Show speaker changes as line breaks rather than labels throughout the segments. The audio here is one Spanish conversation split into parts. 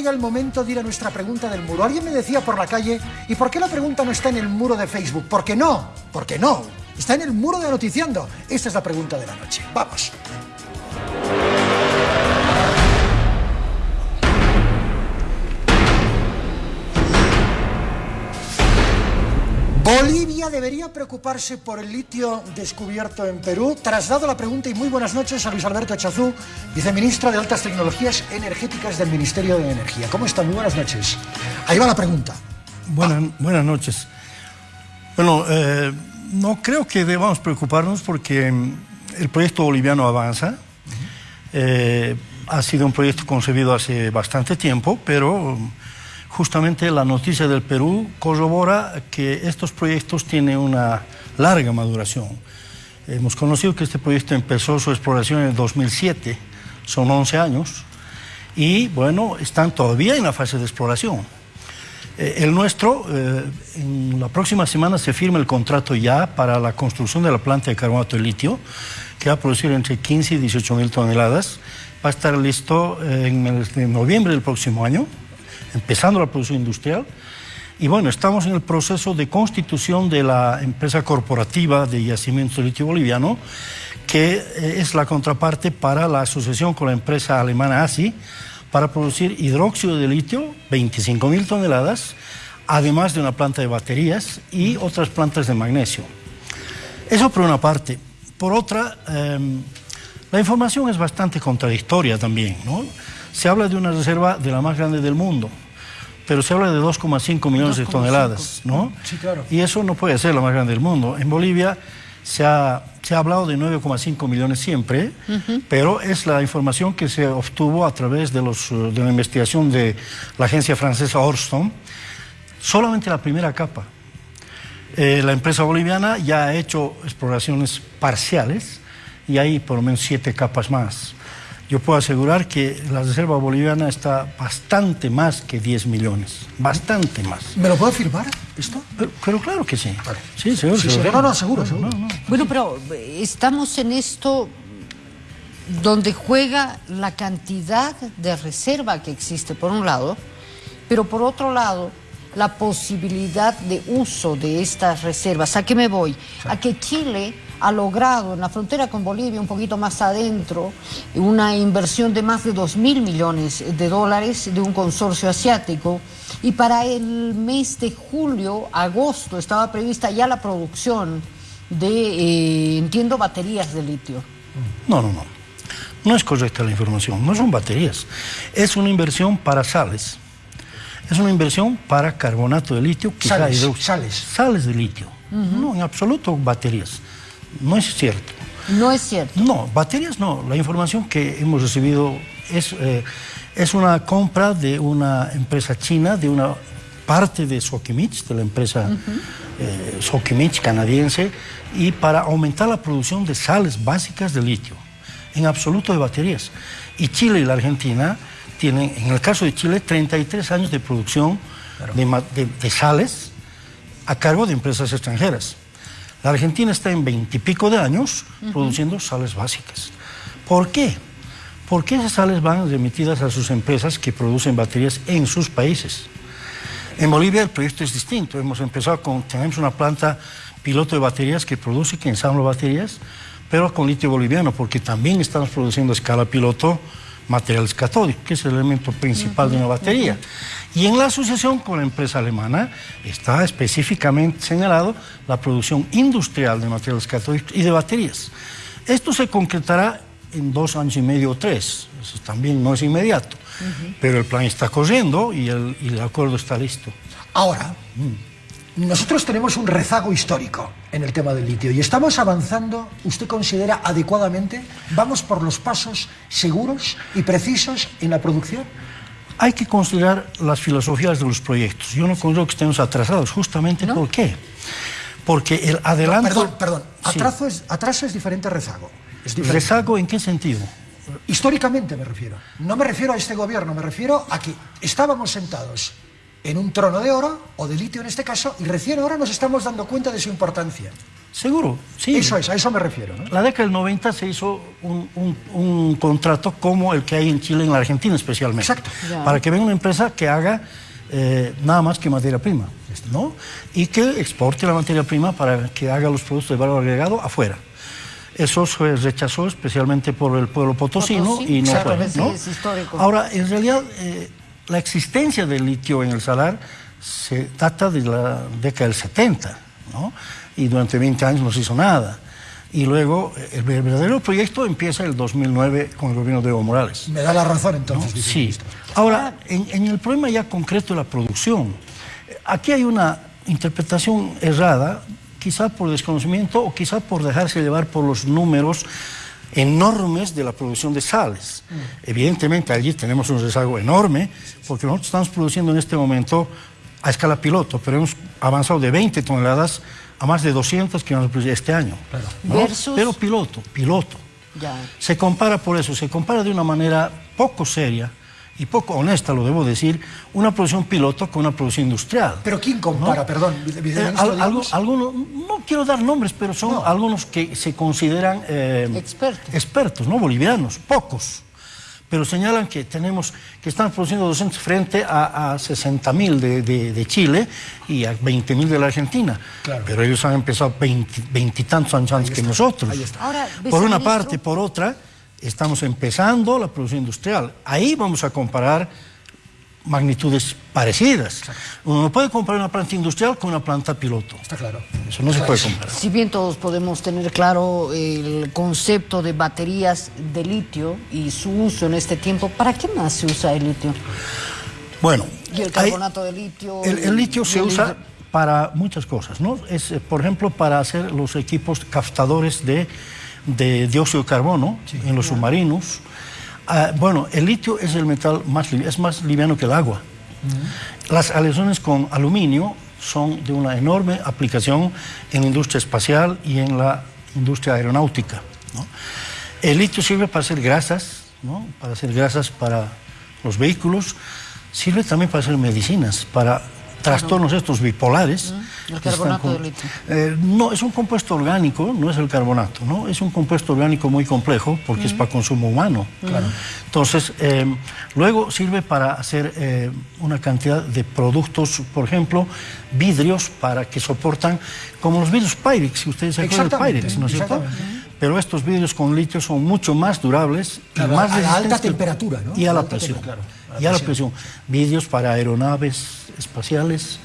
llega el momento de ir a nuestra pregunta del muro. Alguien me decía por la calle, ¿y por qué la pregunta no está en el muro de Facebook? ¿Por qué no? ¿Por qué no? Está en el muro de Noticiando. Esta es la pregunta de la noche. Vamos. Bolivia debería preocuparse por el litio descubierto en Perú. Trasdado la pregunta y muy buenas noches a Luis Alberto Chazú, viceministro de Altas Tecnologías Energéticas del Ministerio de Energía. ¿Cómo está? Muy buenas noches. Ahí va la pregunta.
Buenas, buenas noches. Bueno, eh, no creo que debamos preocuparnos porque mm, el proyecto boliviano avanza. Eh, ha sido un proyecto concebido hace bastante tiempo, pero mm, justamente la noticia del Perú corrobora que estos proyectos tienen una larga maduración. Hemos conocido que este proyecto empezó su exploración en el 2007, son 11 años, y bueno, están todavía en la fase de exploración. Eh, el nuestro, eh, en la próxima semana se firma el contrato ya para la construcción de la planta de carbonato de litio, que va a producir entre 15 y 18 mil toneladas. Va a estar listo eh, en, noviembre del próximo año empezando la producción industrial. Y bueno, estamos en el proceso de constitución de la empresa corporativa de yacimientos de litio boliviano, que eh, es la contraparte para la asociación con la empresa alemana ASI para producir hidróxido de litio, 25.000 toneladas, además de una planta de baterías y otras plantas de magnesio. Eso por una parte. Por otra, em, la información es bastante contradictoria también, ¿no? Se habla de una reserva de la más grande del mundo, pero se habla de 2,5 millones de toneladas, ¿no?
Sí, claro.
Y eso no puede ser la más grande del mundo. En Bolivia se ha, se ha hablado de 9,5 millones siempre, pero es la información que se obtuvo a través de, los, eh, de la investigación de la agencia francesa Orston, solamente la primera capa. Eh, la empresa boliviana ya ha hecho exploraciones parciales y hay por lo menos siete capas más yo puedo asegurar que la reserva boliviana está bastante más que 10 millones, bastante más.
¿Me lo puedo afirmar esto?
Pero, pero claro que sí.
Vale.
Sí, seguro.
Sí, sí,
seguro.
no, no, seguro, seguro.
No, no.
Bueno, pero eh, estamos en esto donde juega la cantidad de reserva que existe, por un lado, pero por otro lado, la posibilidad de uso de estas reservas. ¿A qué me voy? A que Chile ha logrado en la frontera con Bolivia, un poquito más adentro, una inversión de más de 2 mil millones de dólares de un consorcio asiático. Y para el mes de julio, agosto, estaba prevista ya la producción de, eh, entiendo, baterías de litio.
No, no, no. No es correcta la información. No son baterías. Es una inversión para sales. Es una inversión para carbonato de litio, quizá
Sales, sales.
Sales de litio. No, en absoluto baterías. No es cierto.
No es cierto.
No, baterías no. La información que hemos recibido es, eh, es una compra de una empresa china, de una parte de Sokimich, de la empresa eh, Sokimich canadiense, y para aumentar la producción de sales básicas de litio, en absoluto de baterías. Y Chile y la Argentina tienen, en el caso de Chile, 33 años de producción de ma- de- de sales a cargo de empresas extranjeras. La Argentina está en veintipico de años produciendo sales básicas. ¿Por qué? Porque esas sales van remitidas a sus empresas que producen baterías en sus países. En Bolivia el proyecto es distinto. Hemos empezado con, tenemos una planta piloto de baterías que produce, que ensambla baterías, pero con litio boliviano, porque también estamos produciendo a escala piloto materiales catódicos, que es el elemento principal de una batería. Y en la asociación con la empresa alemana está específicamente señalado la producción industrial de materiales catódicos y de baterías. Esto se concretará en dos años y medio o tres, eso también no es inmediato, pero el plan está corriendo y el, y el acuerdo está listo.
Ahora, nosotros tenemos un rezago histórico en el tema del litio y estamos avanzando, ¿usted considera adecuadamente? ¿Vamos por los pasos seguros y precisos en la producción?
Hay que considerar las filosofías de los proyectos. Yo no considero que estemos atrasados, justamente
¿No?
¿por qué? Porque el adelanto...
Perdón, perdón.
Sí.
Atraso es, atraso es diferente a rezago. Es diferente.
¿Rezago en qué sentido?
Históricamente me refiero. No me refiero a este gobierno, me refiero a que estábamos sentados en un trono de oro, o de litio en este caso, y recién ahora nos estamos dando cuenta de su importancia.
Seguro, sí.
Eso es, a eso me refiero. ¿no?
La década del 90 se hizo un, un- un contrato como el que hay en Chile y en la Argentina especialmente.
Exacto.
Ya.
Para que venga una empresa que haga eh, nada más que materia prima, ¿no? Y que exporte la materia prima para que haga los productos de valor agregado afuera. Eso se rechazó especialmente por el pueblo potosino
Potosí,
y no fue.
exactamente,
¿no?
es histórico.
Ahora, en realidad, eh, la existencia del litio en el salar se data de la década del 70, ¿no? Y durante 20 años no se hizo nada. Y luego, el verdadero proyecto empieza en el 2009 con el gobierno de Evo Morales.
Me da la razón entonces.
Sí.
viceministro.
Ahora, en, en el problema ya concreto de la producción, aquí hay una interpretación errada, quizá por desconocimiento o quizá por dejarse llevar por los números enormes de la producción de sales. Evidentemente allí tenemos un rezago enorme, porque nosotros estamos produciendo en este momento a escala piloto, pero hemos avanzado de 20 toneladas a más de 200 que vamos a producir este año. ¿no?
Versus-
Pero piloto, piloto.
Ya.
Se compara por eso, se compara de una manera poco seria y poco honesta, lo debo decir, una producción piloto con una producción industrial.
Pero ¿quién compara, perdón,
Eh, al- algo- algunos, no quiero dar nombres, pero son
No.
algunos que se consideran eh,
Expertos.
expertos, no bolivianos, pocos. Pero señalan que tenemos que están produciendo 200 frente a, a 60 mil de, de- de Chile y a 20 mil de la Argentina.
Claro.
Pero ellos han empezado 20 veintitantos años antes que nosotros.
ahí está.
Ahora,
por una parte, por otra, estamos empezando la producción industrial. Ahí vamos a comparar magnitudes parecidas. Uno no puede comparar una planta industrial con una planta piloto.
Está claro.
Eso no se puede comparar.
Si bien todos podemos tener claro el concepto de baterías de litio y su uso en este tiempo, ¿para qué más se usa el litio?
Bueno,
Y el
hay-
carbonato de litio.
el, el litio se
el
usa para muchas cosas, ¿no? Es, eh, por ejemplo, para hacer los equipos captadores de, de dióxido de carbono en los submarinos. Ah, bueno, el litio es el metal más liviano, es más liviano que el agua. Las aleaciones con aluminio son de una enorme aplicación en la industria espacial y en la industria aeronáutica. ¿no? El litio sirve para hacer grasas, ¿no? para hacer grasas para los vehículos, sirve también para hacer medicinas, para trastornos estos bipolares.
el carbonato de litio.
eh, no, es un compuesto orgánico, no es el carbonato, ¿no? Es un compuesto orgánico muy complejo porque es para consumo humano. Entonces, eh, luego sirve para hacer eh, una cantidad de productos, por ejemplo, vidrios para que soportan, como los vidrios Pyrex, si ustedes se acuerdan Pyrex, ¿no es cierto? Pero estos vidrios con litio son mucho más durables
Claro,
y más
a la alta temperatura, ¿no?
Y a la presión.
tem- claro, a la
y a la
presión.
presión. Vidrios para aeronaves espaciales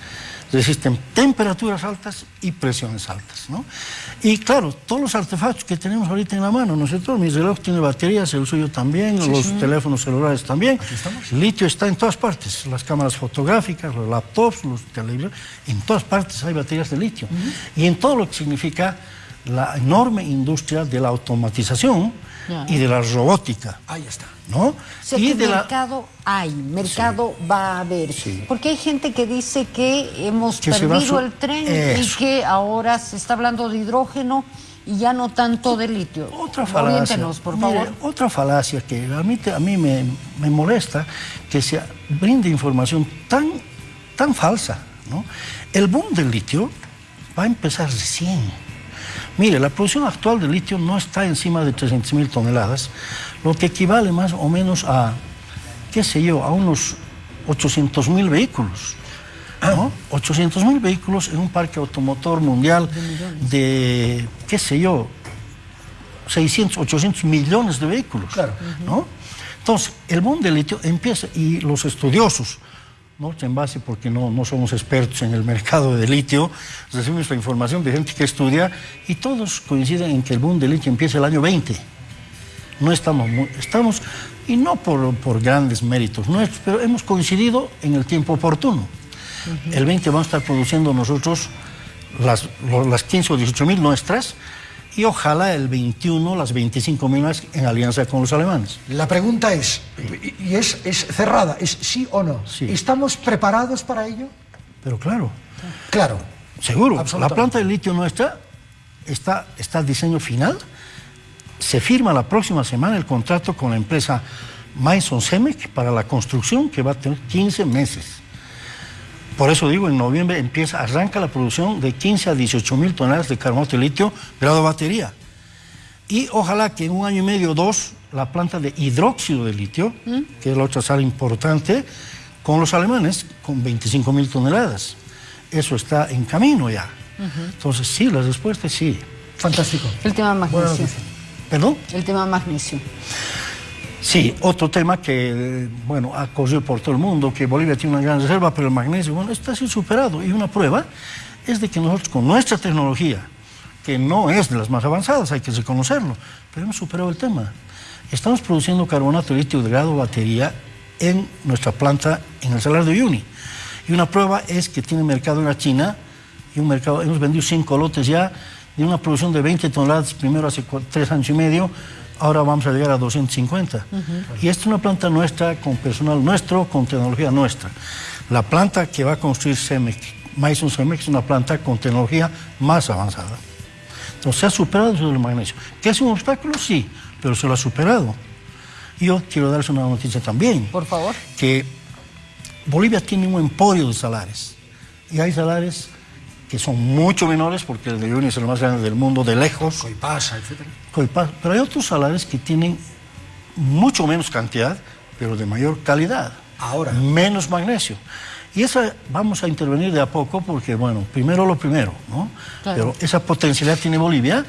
resisten temperaturas altas y presiones altas. ¿no? Y claro, todos los artefactos que tenemos ahorita en la mano, ¿no es cierto? Mi reloj tiene baterías, el suyo también, los teléfonos celulares también. El litio está en todas partes, las cámaras fotográficas, los laptops, los televisores, en todas partes hay baterías de litio. Y en todo lo que significa la enorme industria de la automatización
Ya.
y de la robótica.
Ahí está.
¿no?
O sea,
y
que
de la-
mercado hay, mercado va a haber. Porque hay gente que dice que hemos
Que
perdido
a su-
el tren y que ahora se está hablando de hidrógeno y ya no tanto de litio.
Otra falacia.
Por
Mire,
favor.
otra falacia que realmente a mí me, me molesta que se brinde información tan, tan falsa. ¿no? El boom del litio va a empezar recién. Mire, la producción actual de litio no está encima de 300 mil toneladas, lo que equivale más o menos a, qué sé yo, a unos 800 mil vehículos. ¿no? 800 mil vehículos en un parque automotor mundial de, qué sé yo, 600, 800 millones de vehículos.
Claro.
¿no? Entonces, el boom del litio empieza, y los estudiosos, ¿no? en base porque no, no somos expertos en el mercado de litio, recibimos la información de gente que estudia y todos coinciden en que el boom del litio empieza el año 20. No estamos, muy- estamos y no por, por grandes méritos nuestros, pero hemos coincidido en el tiempo oportuno. El 20 vamos a estar produciendo nosotros las, las 15 o 18 mil nuestras y ojalá el 21 las 25 mil más en alianza con los alemanes.
La pregunta es, y es, es cerrada, es sí o no.
Sí.
¿Estamos preparados para ello?
Pero claro,
Claro.
seguro, la planta de litio nuestra está, está diseño final. Se firma la próxima semana el contrato con la empresa Maison Semec para la construcción que va a tener 15 meses. Por eso digo, en noviembre empieza, arranca la producción de 15 a 18 mil toneladas de carbonato de litio grado batería. Y ojalá que en un año y medio o dos la planta de hidróxido de litio, que es la otra sal importante, con los alemanes, con 25 mil toneladas. Eso está en camino ya. Entonces, sí, la respuesta es sí.
Fantástico.
El tema magnesio.
¿Perdón?
El tema magnesio.
Sí, otro tema que, bueno, ha corrido por todo el mundo, que Bolivia tiene una gran reserva, pero el magnesio, bueno, está siendo superado. Y una prueba es de que nosotros con nuestra tecnología, que no es de las más avanzadas, hay que reconocerlo, pero hemos superado el tema. Estamos produciendo carbonato litio de grado batería en nuestra planta en el Salar de Uyuni. Y una prueba es que tiene mercado en la China, y un mercado, hemos vendido cinco lotes ya, de una producción de 20 toneladas, primero hace tres años y medio, ahora vamos a llegar a 250. Y esta es una planta nuestra, con personal nuestro, con tecnología nuestra. La planta que va a construir CEMEC, Maison CEMEC, es una planta con tecnología más avanzada. Entonces se ha superado del magnesio. ¿Que es un obstáculo? Sí, pero se lo ha superado. Yo quiero darles una noticia también.
Por favor.
Que Bolivia tiene un emporio de salares. Y hay salares que son mucho menores, porque el de Uyuni es el más grande del mundo, de lejos.
Coipasa, etc.
Coipasa. Pero hay otros salares que tienen mucho menos cantidad, pero de mayor calidad.
Ahora.
Menos magnesio. Y esa vamos a intervenir de a poco porque, bueno, primero lo primero, ¿no?
Claro.
Pero esa potencialidad tiene Bolivia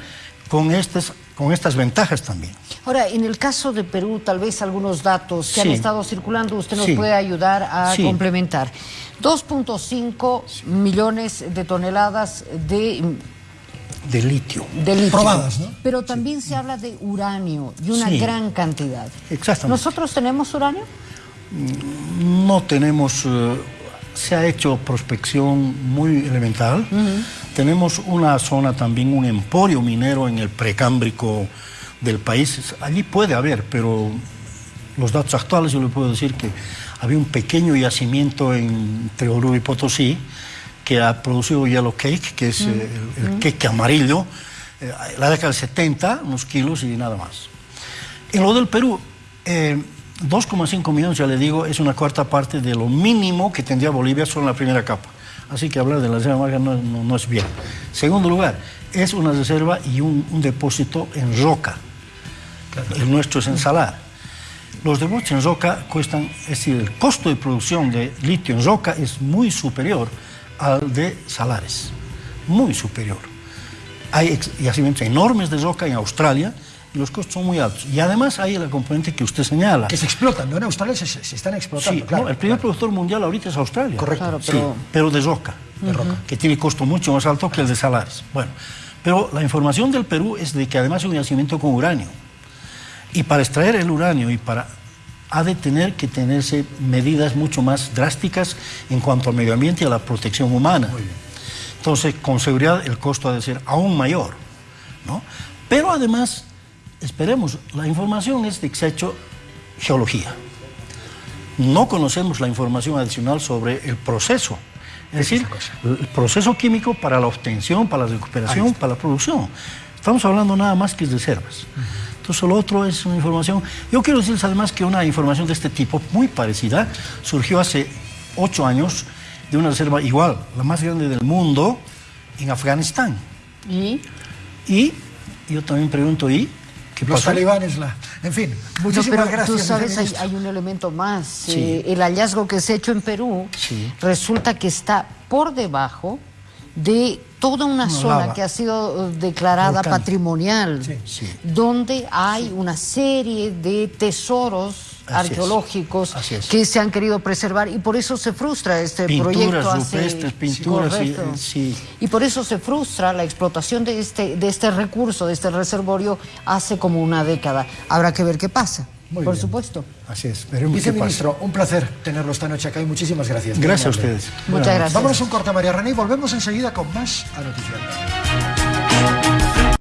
con, estas, con estas ventajas también.
Ahora, en el caso de Perú, tal vez algunos datos que
Sí.
han estado circulando, usted nos
Sí.
puede ayudar a
Sí.
complementar. 2.5 millones de toneladas de,
De litio.
de litio.
Probadas, ¿no?
Pero también se habla de uranio y una
Sí.
gran cantidad.
Exactamente.
¿Nosotros tenemos uranio?
No tenemos, eh, se ha hecho prospección muy elemental. Tenemos una zona también, un emporio minero en el precámbrico del país. Allí puede haber, pero los datos actuales yo le puedo decir que había un pequeño yacimiento entre Oruro y Potosí que ha producido yellow cake, que es eh, el, el cake amarillo, eh, la década del 70, unos kilos y nada más. En lo del Perú, eh, 2,5 millones, ya le digo, es una cuarta parte de lo mínimo que tendría Bolivia solo en la primera capa. Así que hablar de la reserva marca no, no- no es bien. Segundo lugar, es una reserva y un, un depósito en roca. El nuestro es en salar. Los depósitos en roca cuestan, es decir, el costo de producción de litio en roca es muy superior al de salares. Muy superior. Hay yacimientos enormes de roca en Australia los costos son muy altos. Y además hay la componente que usted señala.
Que se explotan, ¿no? En Australia se, se están explotando,
Sí,
claro.
no, el primer
claro.
productor mundial ahorita es Australia.
Correcto.
Claro,
Sí,
pero-
pero de roca.
De roca.
Que tiene costo mucho más alto que el de salares. Bueno, pero la información del Perú es de que además es un yacimiento con uranio. Y para extraer el uranio y para ha de tener que tenerse medidas mucho más drásticas en cuanto al medio ambiente y a la protección humana. Entonces, con seguridad el costo ha de ser aún mayor. ¿no? Pero además, esperemos, la información es de que se ha hecho geología. No conocemos la información adicional sobre el proceso. Es decir, el proceso químico para la obtención, para la recuperación, para la producción. Estamos hablando nada más que de reservas. Entonces, lo otro es una información. Yo quiero decirles además que una información de este tipo, muy parecida, surgió hace ocho años de una reserva igual, la más grande del mundo, en Afganistán.
¿Y?
Y yo también pregunto, ¿y qué
Los talibanes, la... En fin,
No,
muchísimas
pero
gracias.
tú sabes, hay, hay un elemento más.
Sí.
Eh, el hallazgo que se ha hecho en Perú
Sí.
resulta que está por debajo de toda una zona
lava.
que ha sido eh, declarada
Volcán.
patrimonial,
Sí,
sí.
donde hay una serie de tesoros
Así
arqueológicos
es.
que se han querido preservar y por eso se frustra este
Pinturas
proyecto. hace-
rupestres, pinturas, sí,
Correcto.
sí.
Y por eso se frustra la explotación de este, de este recurso, de este reservorio, hace como una década. Habrá que ver qué pasa,
Muy
por
bien.
supuesto.
Así es, veremos qué pasa.
Viceministro, un placer tenerlo esta noche acá y muchísimas gracias.
Gracias a ustedes.
Muchas gracias.
Vámonos a un corte, María René, y volvemos enseguida con más a Noticias.